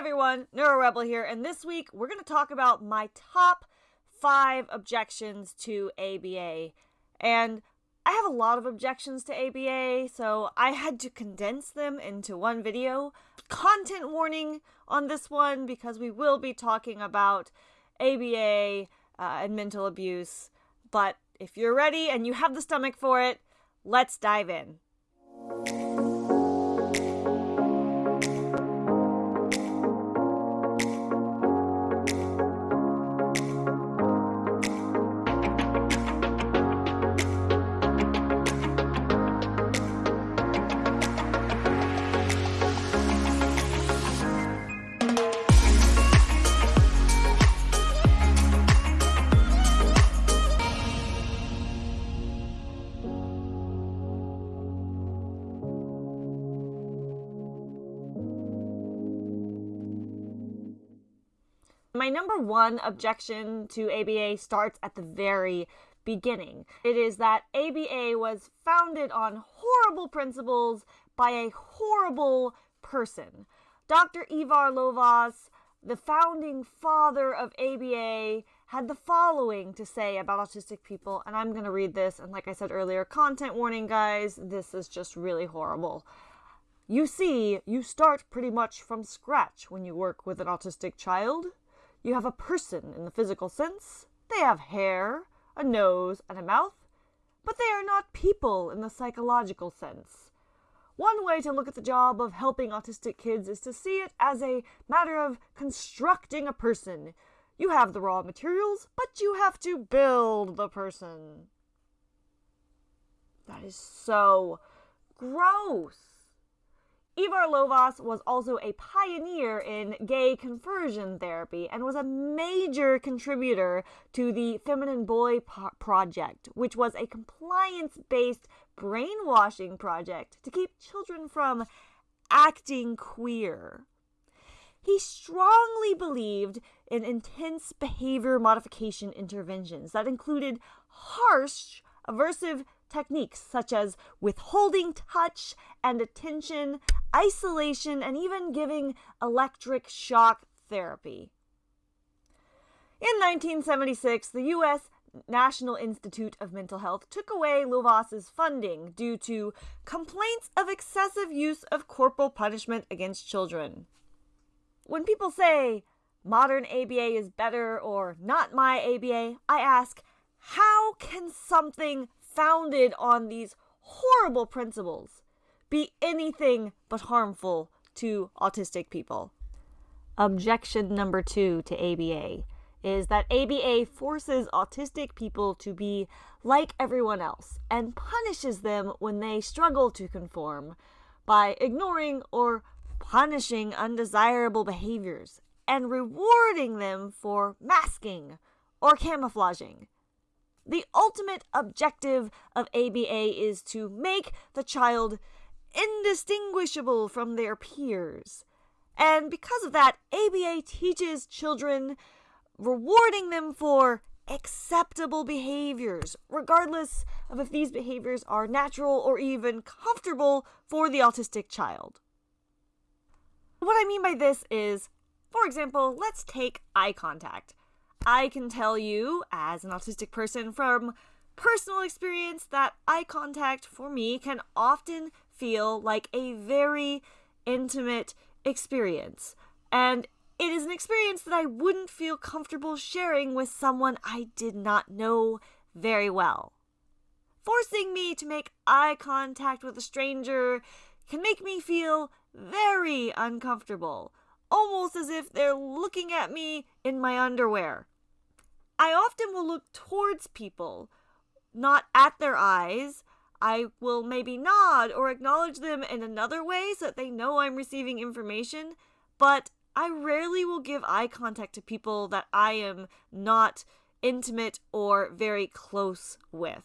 everyone, NeuroRebel here, and this week we're going to talk about my top five objections to ABA. And I have a lot of objections to ABA, so I had to condense them into one video. Content warning on this one because we will be talking about ABA uh, and mental abuse. But if you're ready and you have the stomach for it, let's dive in. Number one objection to ABA starts at the very beginning. It is that ABA was founded on horrible principles by a horrible person. Dr. Ivar Lovaas, the founding father of ABA, had the following to say about autistic people, and I'm going to read this. And like I said earlier, content warning, guys, this is just really horrible. You see, you start pretty much from scratch when you work with an autistic child. You have a person in the physical sense. They have hair, a nose, and a mouth, but they are not people in the psychological sense. One way to look at the job of helping autistic kids is to see it as a matter of constructing a person. You have the raw materials, but you have to build the person. That is so gross. Ivar Lovaas was also a pioneer in gay conversion therapy and was a major contributor to the Feminine Boy Project, which was a compliance based brainwashing project to keep children from acting queer. He strongly believed in intense behavior modification interventions that included harsh, aversive techniques such as withholding touch and attention, isolation, and even giving electric shock therapy. In 1976, the U.S. National Institute of Mental Health took away Lovaas's funding due to complaints of excessive use of corporal punishment against children. When people say modern ABA is better or not my ABA, I ask, how can something founded on these horrible principles be anything but harmful to autistic people. Objection number two to ABA is that ABA forces autistic people to be like everyone else and punishes them when they struggle to conform by ignoring or punishing undesirable behaviors and rewarding them for masking or camouflaging. The ultimate objective of ABA is to make the child indistinguishable from their peers. And because of that, ABA teaches children, rewarding them for acceptable behaviors, regardless of if these behaviors are natural or even comfortable for the autistic child. What I mean by this is, for example, let's take eye contact. I can tell you, as an autistic person, from personal experience, that eye contact for me can often feel like a very intimate experience. And it is an experience that I wouldn't feel comfortable sharing with someone I did not know very well. Forcing me to make eye contact with a stranger can make me feel very uncomfortable, almost as if they're looking at me in my underwear. I often will look towards people, not at their eyes. I will maybe nod or acknowledge them in another way so that they know I'm receiving information, but I rarely will give eye contact to people that I am not intimate or very close with.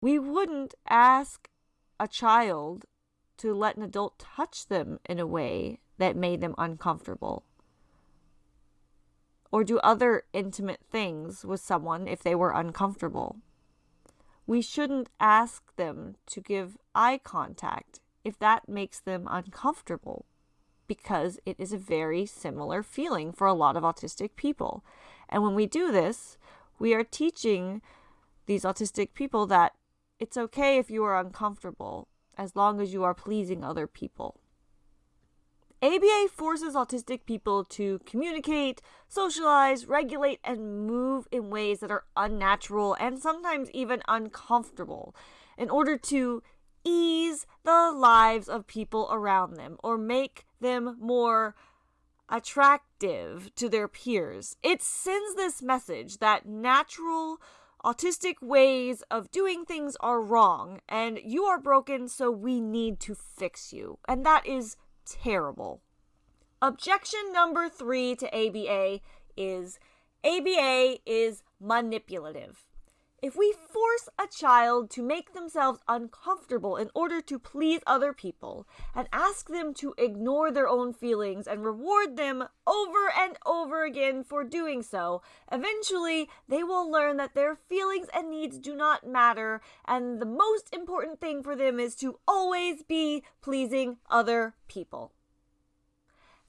We wouldn't ask a child to let an adult touch them in a way that made them uncomfortable or do other intimate things with someone if they were uncomfortable. We shouldn't ask them to give eye contact if that makes them uncomfortable. because it is a very similar feeling for a lot of autistic people. And when we do this, we are teaching these autistic people that it's okay if you are uncomfortable as long as you are pleasing other people. ABA forces autistic people to communicate, socialize, regulate, and move in ways that are unnatural and sometimes even uncomfortable in order to ease the lives of people around them or make them more attractive to their peers. It sends this message that natural autistic ways of doing things are wrong and you are broken, so we need to fix you. And that is terrible. Objection number three to ABA is ABA is manipulative. If we force a child to make themselves uncomfortable in order to please other people and ask them to ignore their own feelings and reward them over and over again for doing so, eventually they will learn that their feelings and needs do not matter and the most important thing for them is to always be pleasing other people.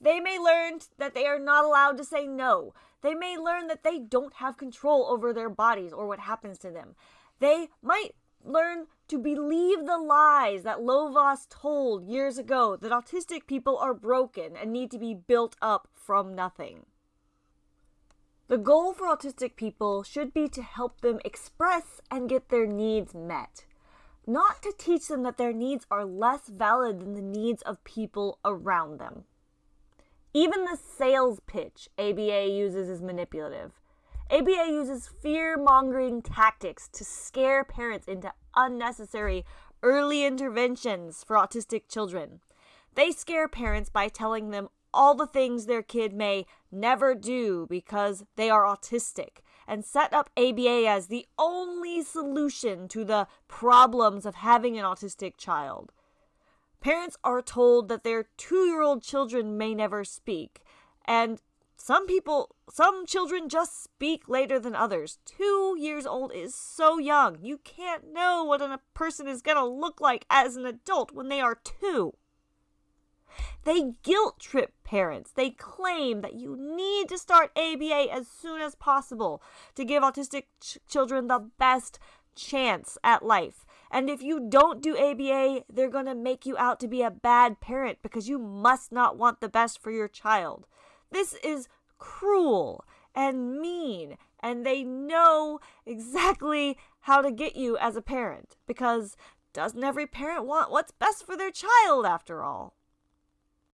They may learn that they are not allowed to say no. They may learn that they don't have control over their bodies or what happens to them. They might learn to believe the lies that Lovaas told years ago that autistic people are broken and need to be built up from nothing. The goal for autistic people should be to help them express and get their needs met, not to teach them that their needs are less valid than the needs of people around them. Even the sales pitch ABA uses is manipulative. ABA uses fear mongering tactics to scare parents into unnecessary early interventions for autistic children. They scare parents by telling them all the things their kid may never do because they are autistic and set up ABA as the only solution to the problems of having an autistic child. Parents are told that their two year old children may never speak. And some people, some children just speak later than others. Two years old is so young. You can't know what a person is going to look like as an adult when they are two. They guilt trip parents. They claim that you need to start ABA as soon as possible to give autistic ch- children the best chance at life. And if you don't do ABA, they're going to make you out to be a bad parent because you must not want the best for your child. This is cruel and mean, and they know exactly how to get you as a parent because doesn't every parent want what's best for their child after all?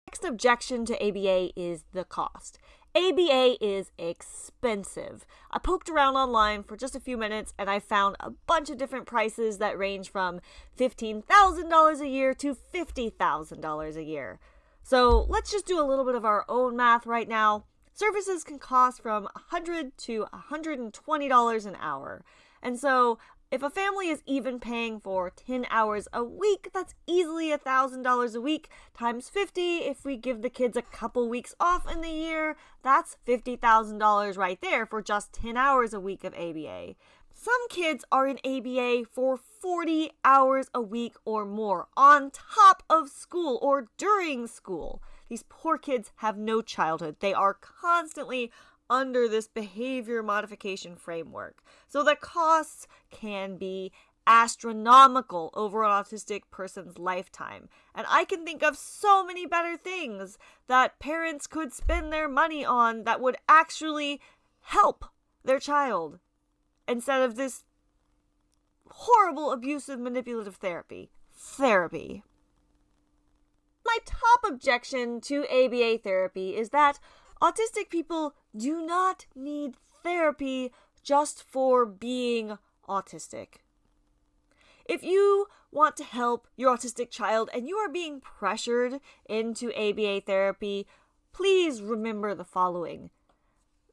Next objection to ABA is the cost. ABA is expensive. I poked around online for just a few minutes and I found a bunch of different prices that range from $15,000 a year to $50,000 a year. So let's just do a little bit of our own math right now. Services can cost from 100 to $120 an hour. And so if a family is even paying for 10 hours a week, that's easily $1,000 a week times 50. If we give the kids a couple weeks off in the year, that's $50,000 right there for just 10 hours a week of ABA. Some kids are in ABA for 40 hours a week or more on top of school or during school. These poor kids have no childhood. They are constantly under this behavior modification framework. So the costs can be astronomical over an autistic person's lifetime. And I can think of so many better things that parents could spend their money on that would actually help their child instead of this horrible abusive manipulative therapy. Therapy. My top objection to ABA therapy is that autistic people do not need therapy just for being autistic. If you want to help your autistic child and you are being pressured into ABA therapy, please remember the following.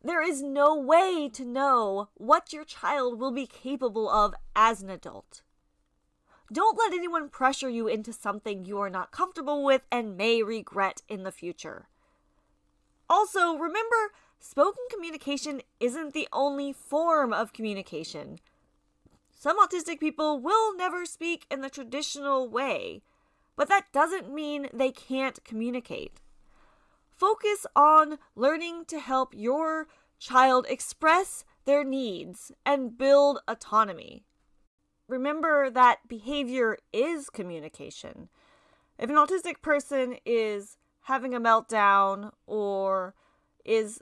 There is no way to know what your child will be capable of as an adult. Don't let anyone pressure you into something you are not comfortable with and may regret in the future. Also, remember, spoken communication isn't the only form of communication. Some autistic people will never speak in the traditional way, but that doesn't mean they can't communicate. focus on learning to help your child express their needs and build autonomy. Remember that behavior is communication. If an autistic person is having a meltdown or is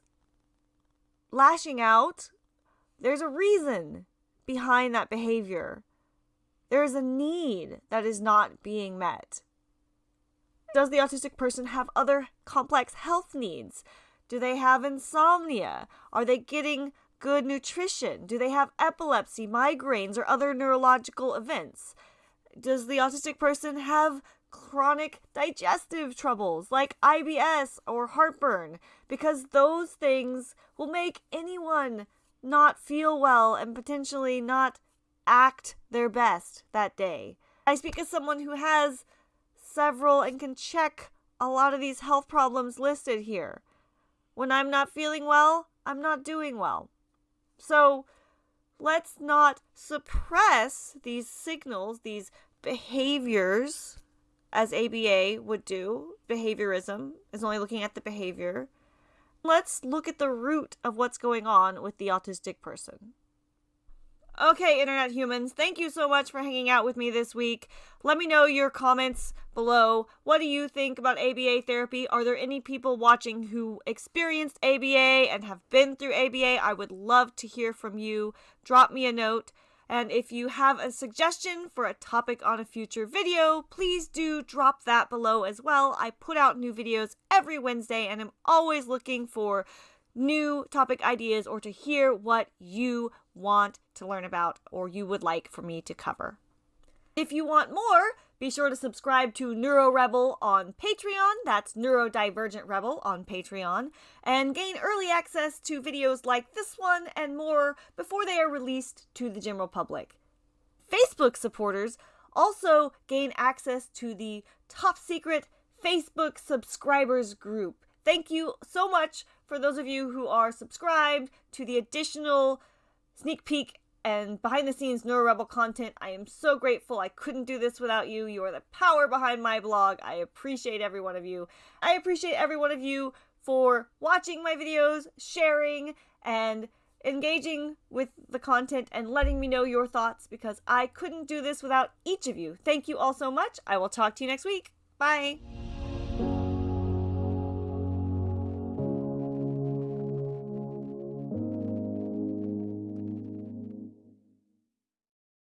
lashing out, there's a reason behind that behavior. There is a need that is not being met. Does the autistic person have other complex health needs? Do they have insomnia? Are they getting good nutrition? Do they have epilepsy, migraines, or other neurological events? Does the autistic person have chronic digestive troubles like IBS or heartburn? Because those things will make anyone not feel well and potentially not act their best that day. I speak as someone who has several and can check a lot of these health problems listed here. When I'm not feeling well, I'm not doing well. So let's not suppress these signals, these behaviors, as ABA would do. Behaviorism is only looking at the behavior. Let's look at the root of what's going on with the autistic person. Okay, internet humans, thank you so much for hanging out with me this week. Let me know your comments below. What do you think about ABA therapy? Are there any people watching who experienced ABA and have been through ABA? I would love to hear from you. Drop me a note. And if you have a suggestion for a topic on a future video, please do drop that below as well. I put out new videos every Wednesday and I'm always looking for new topic ideas or to hear what you want to learn about or you would like for me to cover. If you want more, be sure to subscribe to Neuro Rebel on Patreon. That's Neurodivergent Rebel on Patreon. And gain early access to videos like this one and more before they are released to the general public. Facebook supporters also gain access to the top secret Facebook subscribers group. Thank you so much for those of you who are subscribed to the additional sneak peek and behind the scenes Neuro Rebel content. I am so grateful. I couldn't do this without you. You are the power behind my blog. I appreciate every one of you. I appreciate every one of you for watching my videos, sharing, and engaging with the content and letting me know your thoughts because I couldn't do this without each of you. Thank you all so much. I will talk to you next week. Bye.